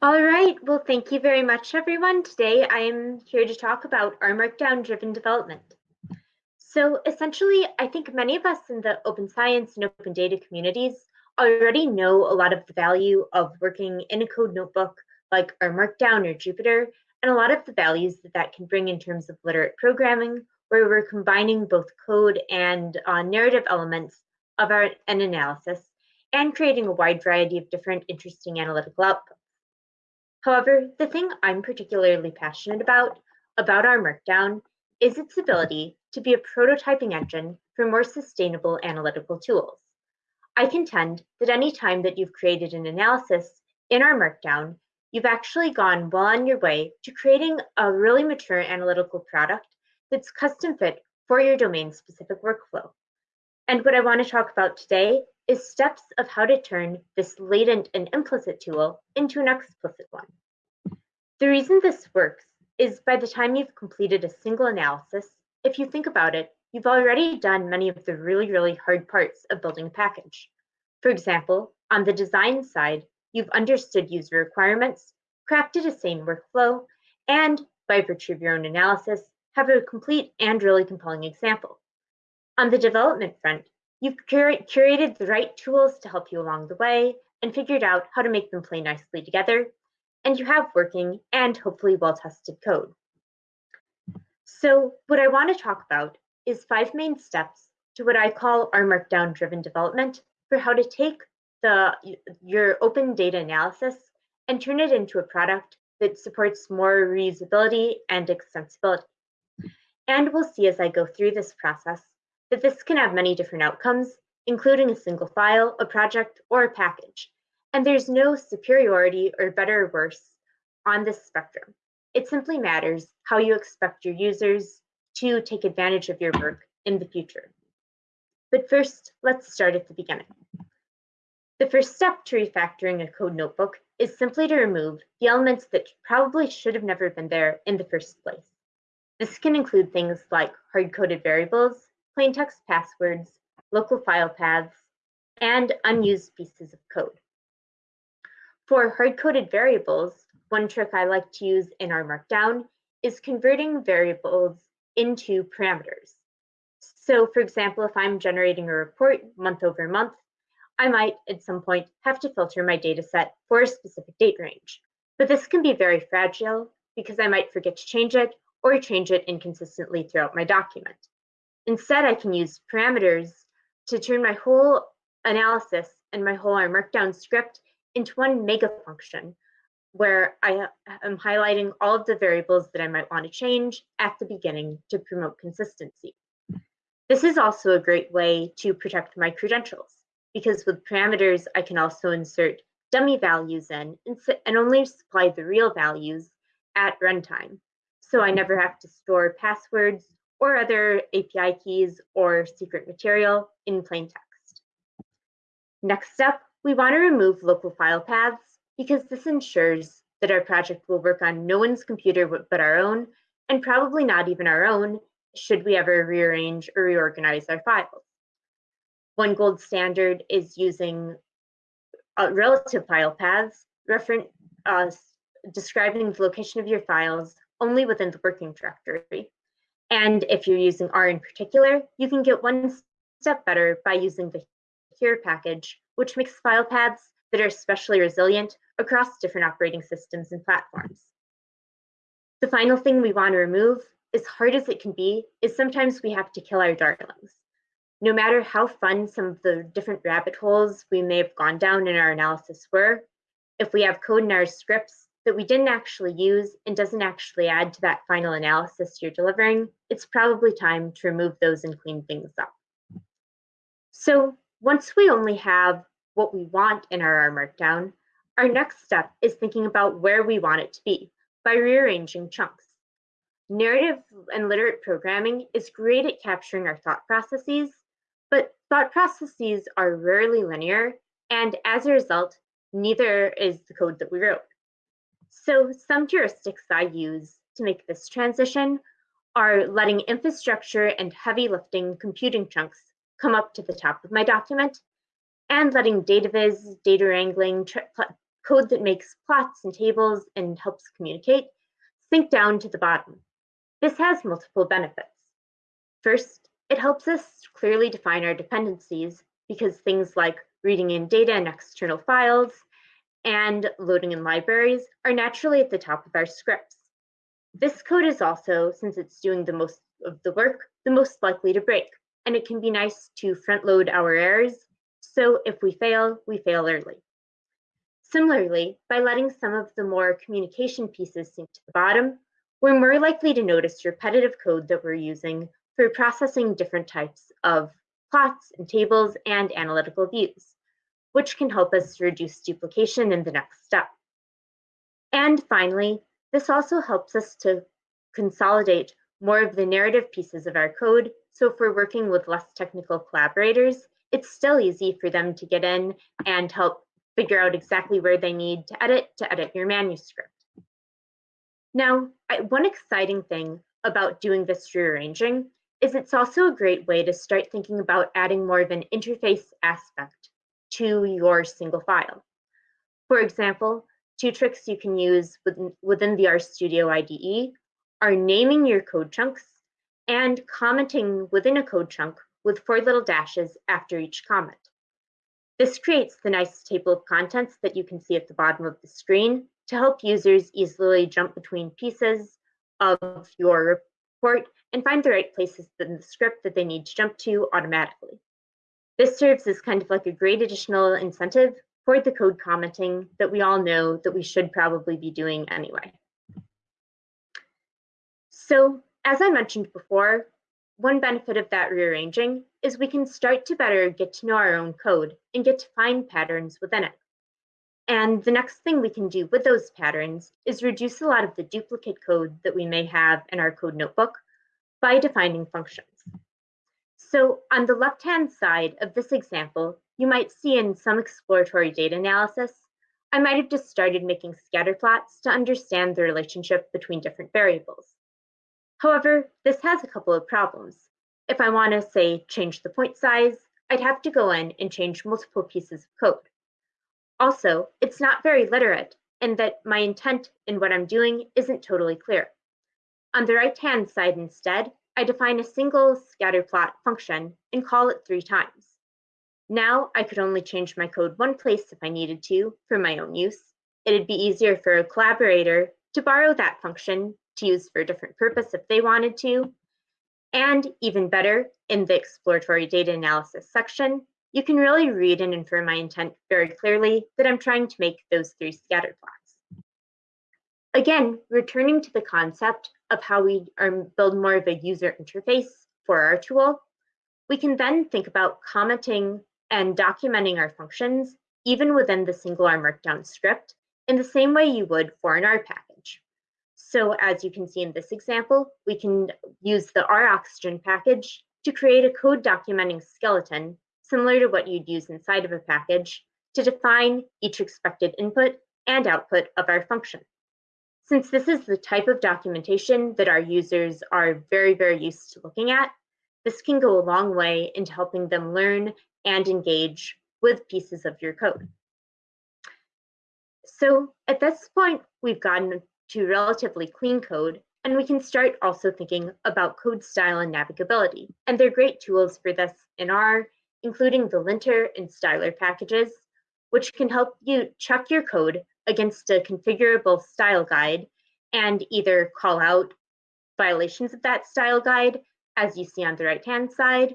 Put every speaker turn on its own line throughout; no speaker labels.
All right, well, thank you very much, everyone. Today I am here to talk about R Markdown driven development. So essentially, I think many of us in the open science and open data communities already know a lot of the value of working in a code notebook like R Markdown or Jupyter, and a lot of the values that that can bring in terms of literate programming, where we're combining both code and uh, narrative elements of our, an analysis and creating a wide variety of different interesting analytical outputs. However, the thing I'm particularly passionate about, about R Markdown, is its ability to be a prototyping engine for more sustainable analytical tools. I contend that any time that you've created an analysis in R Markdown, you've actually gone well on your way to creating a really mature analytical product that's custom fit for your domain specific workflow. And what I want to talk about today is steps of how to turn this latent and implicit tool into an explicit one. The reason this works is by the time you've completed a single analysis, if you think about it, you've already done many of the really, really hard parts of building a package. For example, on the design side, you've understood user requirements, crafted a sane workflow, and by virtue of your own analysis, have a complete and really compelling example. On the development front, You've curated the right tools to help you along the way and figured out how to make them play nicely together, and you have working and hopefully well-tested code. So what I want to talk about is five main steps to what I call R Markdown driven development for how to take the your open data analysis and turn it into a product that supports more reusability and extensibility. And we'll see as I go through this process that this can have many different outcomes, including a single file, a project, or a package. And there's no superiority or better or worse on this spectrum. It simply matters how you expect your users to take advantage of your work in the future. But first, let's start at the beginning. The first step to refactoring a code notebook is simply to remove the elements that probably should have never been there in the first place. This can include things like hard-coded variables, plain text passwords, local file paths, and unused pieces of code. For hard-coded variables, one trick I like to use in R Markdown is converting variables into parameters. So for example, if I'm generating a report month over month, I might at some point have to filter my data set for a specific date range. But this can be very fragile because I might forget to change it or change it inconsistently throughout my document. Instead, I can use parameters to turn my whole analysis and my whole R Markdown script into one mega function where I uh, am highlighting all of the variables that I might want to change at the beginning to promote consistency. This is also a great way to protect my credentials because with parameters, I can also insert dummy values in and only supply the real values at runtime. So I never have to store passwords or other API keys or secret material in plain text. Next up, we want to remove local file paths because this ensures that our project will work on no one's computer but our own, and probably not even our own should we ever rearrange or reorganize our files. One gold standard is using uh, relative file paths, uh, describing the location of your files only within the working directory. And if you're using R in particular, you can get one step better by using the Here package, which makes file paths that are especially resilient across different operating systems and platforms. The final thing we want to remove, as hard as it can be, is sometimes we have to kill our darlings. No matter how fun some of the different rabbit holes we may have gone down in our analysis were, if we have code in our scripts that we didn't actually use and doesn't actually add to that final analysis you're delivering, it's probably time to remove those and clean things up. So once we only have what we want in our R Markdown, our next step is thinking about where we want it to be by rearranging chunks. Narrative and literate programming is great at capturing our thought processes, but thought processes are rarely linear, and as a result, neither is the code that we wrote. So some heuristics I use to make this transition are letting infrastructure and heavy lifting computing chunks come up to the top of my document and letting data viz, data wrangling, code that makes plots and tables and helps communicate, sink down to the bottom. This has multiple benefits. First, it helps us clearly define our dependencies because things like reading in data and external files and loading in libraries are naturally at the top of our scripts. This code is also, since it's doing the most of the work, the most likely to break, and it can be nice to front load our errors, so if we fail, we fail early. Similarly, by letting some of the more communication pieces sink to the bottom, we're more likely to notice repetitive code that we're using for processing different types of plots and tables and analytical views, which can help us reduce duplication in the next step. And finally, this also helps us to consolidate more of the narrative pieces of our code. So if we're working with less technical collaborators, it's still easy for them to get in and help figure out exactly where they need to edit to edit your manuscript. Now, one exciting thing about doing this rearranging is it's also a great way to start thinking about adding more of an interface aspect to your single file. For example, two tricks you can use within, within the RStudio IDE are naming your code chunks and commenting within a code chunk with four little dashes after each comment. This creates the nice table of contents that you can see at the bottom of the screen to help users easily jump between pieces of your report and find the right places in the script that they need to jump to automatically. This serves as kind of like a great additional incentive for the code commenting that we all know that we should probably be doing anyway. So as I mentioned before, one benefit of that rearranging is we can start to better get to know our own code and get to find patterns within it. And the next thing we can do with those patterns is reduce a lot of the duplicate code that we may have in our code notebook by defining functions. So on the left-hand side of this example, you might see in some exploratory data analysis, I might have just started making scatter plots to understand the relationship between different variables. However, this has a couple of problems. If I want to say change the point size, I'd have to go in and change multiple pieces of code. Also, it's not very literate in that my intent in what I'm doing isn't totally clear. On the right-hand side instead, I define a single scatterplot function and call it three times. Now I could only change my code one place if I needed to for my own use. It'd be easier for a collaborator to borrow that function to use for a different purpose if they wanted to. And even better, in the exploratory data analysis section, you can really read and infer my intent very clearly that I'm trying to make those three scatter plots. Again, returning to the concept of how we build more of a user interface for our tool, we can then think about commenting and documenting our functions even within the single R Markdown script in the same way you would for an R package. So as you can see in this example, we can use the roxygen package to create a code documenting skeleton similar to what you'd use inside of a package to define each expected input and output of our function. Since this is the type of documentation that our users are very, very used to looking at, this can go a long way into helping them learn and engage with pieces of your code. So at this point, we've gotten to relatively clean code, and we can start also thinking about code style and navigability. And they're great tools for this in R including the lintr and styler packages, which can help you check your code against a configurable style guide and either call out violations of that style guide, as you see on the right-hand side,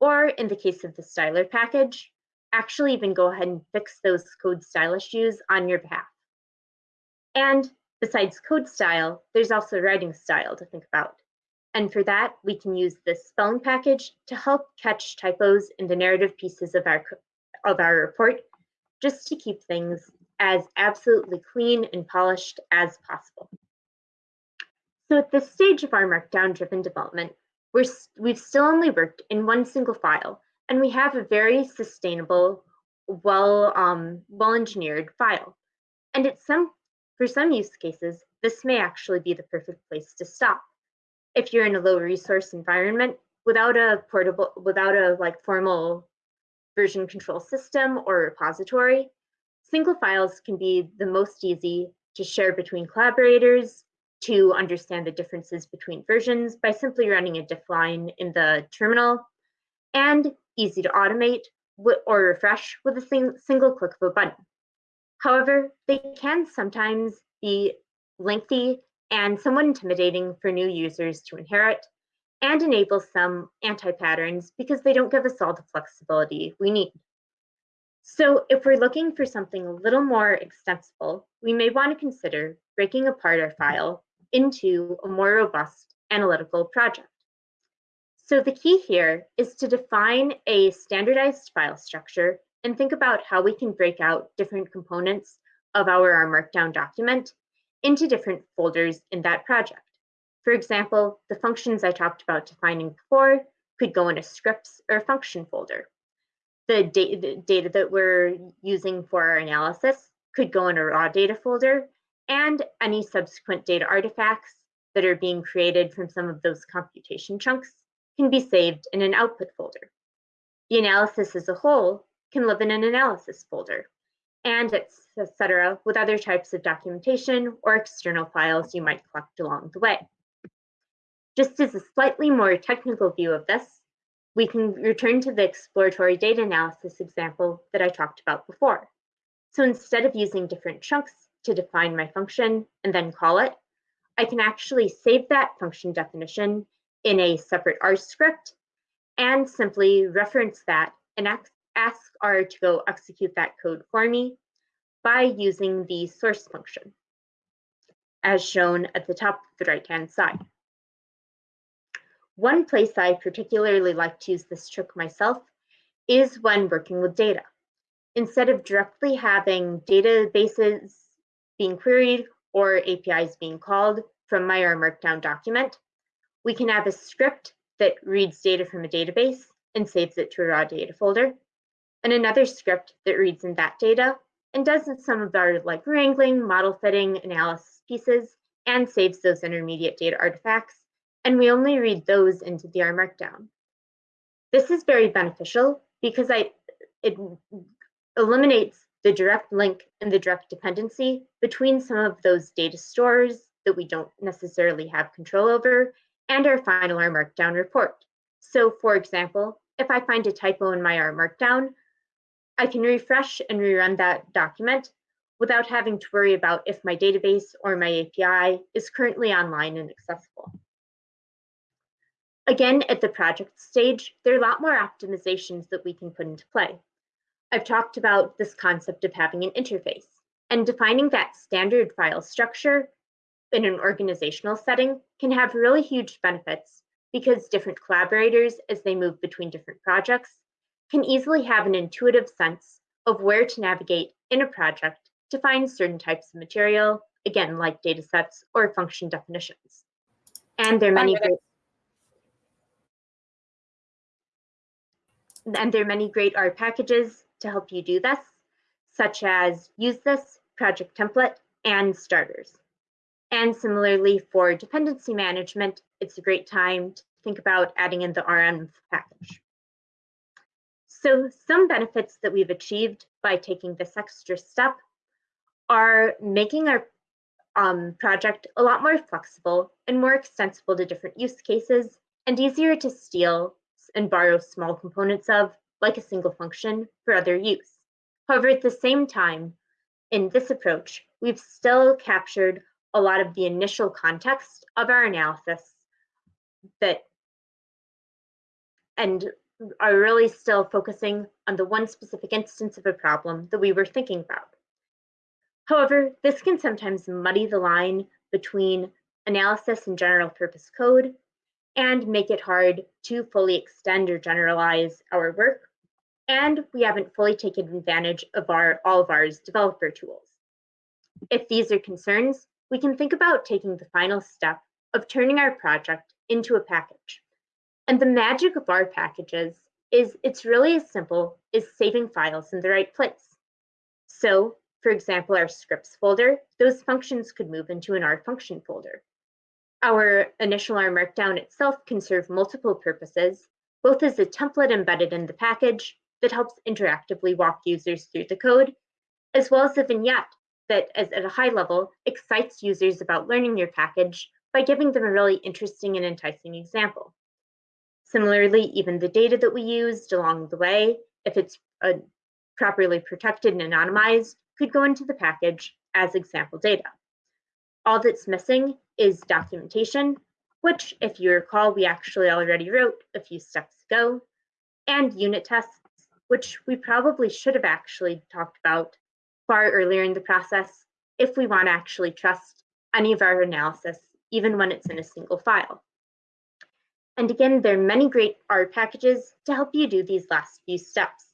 or in the case of the styler package, actually even go ahead and fix those code style issues on your behalf. And besides code style, there's also writing style to think about. And for that, we can use the spelling package to help catch typos in the narrative pieces of our, of our report, just to keep things as absolutely clean and polished as possible. So at this stage of R Markdown driven development, we're, we've still only worked in one single file, and we have a very sustainable, well, um, well engineered file. And it's some, for some use cases, this may actually be the perfect place to stop if you're in a low resource environment without a portable, without a like formal version control system or repository, Single files can be the most easy to share between collaborators, to understand the differences between versions by simply running a diff line in the terminal, and easy to automate or refresh with a single click of a button. However, they can sometimes be lengthy and somewhat intimidating for new users to inherit and enable some anti-patterns because they don't give us all the flexibility we need. So if we're looking for something a little more extensible, we may want to consider breaking apart our file into a more robust analytical project. So the key here is to define a standardized file structure and think about how we can break out different components of R Markdown document into different folders in that project. For example, the functions I talked about defining before could go in a scripts or function folder. The, da data that we're using for our analysis could go in a raw data folder, and any subsequent data artifacts that are being created from some of those computation chunks can be saved in an output folder. The analysis as a whole can live in an analysis folder, and etc. with other types of documentation or external files you might collect along the way. Just as a slightly more technical view of this, we can return to the exploratory data analysis example that I talked about before. So instead of using different chunks to define my function and then call it, I can actually save that function definition in a separate R script and simply reference that and ask R to go execute that code for me by using the source function, as shown at the top of the right-hand side. One place I particularly like to use this trick myself is when working with data. Instead of directly having databases being queried or APIs being called from my R Markdown document, we can have a script that reads data from a database and saves it to a raw data folder, and another script that reads in that data and does some of our like wrangling, model fitting, analysis pieces, and saves those intermediate data artifacts. And we only read those into the R Markdown. This is very beneficial because I, it eliminates the direct link and the direct dependency between some of those data stores that we don't necessarily have control over and our final R Markdown report. So for example, if I find a typo in my R Markdown, I can refresh and rerun that document without having to worry about if my database or my API is currently online and accessible. Again, at the project stage, there are a lot more optimizations that we can put into play. I've talked about this concept of having an interface and defining that standard file structure in an organizational setting can have really huge benefits because different collaborators, as they move between different projects, can easily have an intuitive sense of where to navigate in a project to find certain types of material, again, like data sets or function definitions. And there are many great and there are many great R packages to help you do this, such as usethis, project template, and starters. And similarly for dependency management, it's a great time to think about adding in the renv package. So some benefits that we've achieved by taking this extra step are making our um, project a lot more flexible and more extensible to different use cases and easier to steal and borrow small components of, like a single function, for other use. However, at the same time, in this approach, we've still captured a lot of the initial context of our analysis that and are really still focusing on the one specific instance of a problem that we were thinking about. However, this can sometimes muddy the line between analysis and general purpose code and make it hard to fully extend or generalize our work. And we haven't fully taken advantage of our all of R's developer tools. If these are concerns, we can think about taking the final step of turning our project into a package. And the magic of R packages is it's really as simple as saving files in the right place. So for example, our scripts folder, those functions could move into an R function folder. Our initial R Markdown itself can serve multiple purposes, both as a template embedded in the package that helps interactively walk users through the code, as well as a vignette that is at a high level excites users about learning your package by giving them a really interesting and enticing example. Similarly, even the data that we used along the way, if it's uh, properly protected and anonymized, could go into the package as example data. All that's missing is documentation, which if you recall, we actually already wrote a few steps ago, and unit tests, which we probably should have actually talked about far earlier in the process if we want to actually trust any of our analysis, even when it's in a single file. And again, there are many great R packages to help you do these last few steps.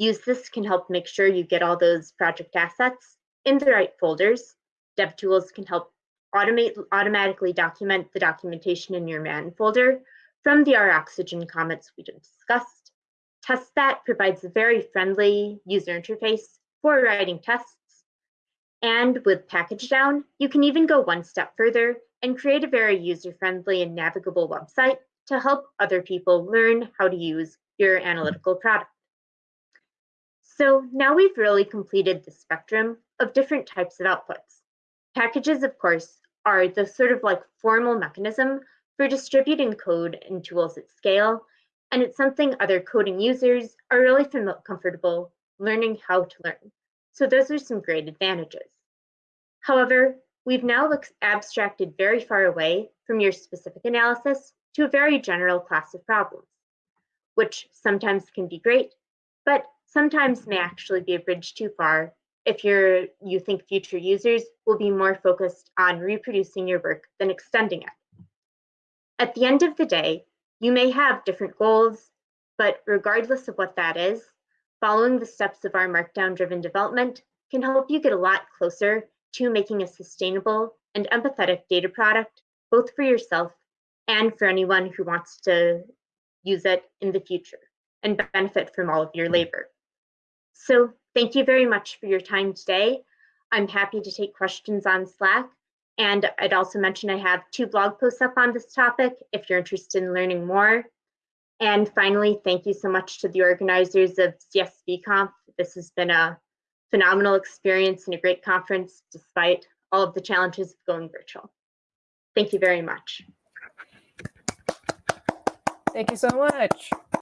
usethis can help make sure you get all those project assets in the right folders. DevTools can help automate automatically document the documentation in your man folder from the roxygen comments we just discussed. testthat provides a very friendly user interface for writing tests. And with pkgdown, you can even go one step further and create a very user-friendly and navigable website to help other people learn how to use your analytical product. So now we've really completed the spectrum of different types of outputs. Packages, of course, are the sort of like formal mechanism for distributing code and tools at scale, and it's something other coding users are really comfortable learning how to learn. So those are some great advantages. However, we've now abstracted very far away from your specific analysis to a very general class of problems, which sometimes can be great, but sometimes may actually be a bridge too far if you're, you think future users will be more focused on reproducing your work than extending it. At the end of the day, you may have different goals, but regardless of what that is, following the steps of R Markdown-driven development can help you get a lot closer to making a sustainable and empathetic data product, both for yourself and for anyone who wants to use it in the future and benefit from all of your labor. So thank you very much for your time today. I'm happy to take questions on Slack. And I'd also mention I have two blog posts up on this topic if you're interested in learning more. And finally, thank you so much to the organizers of CSVConf. This has been a phenomenal experience and a great conference despite all of the challenges of going virtual. Thank you very much.
Thank you so much.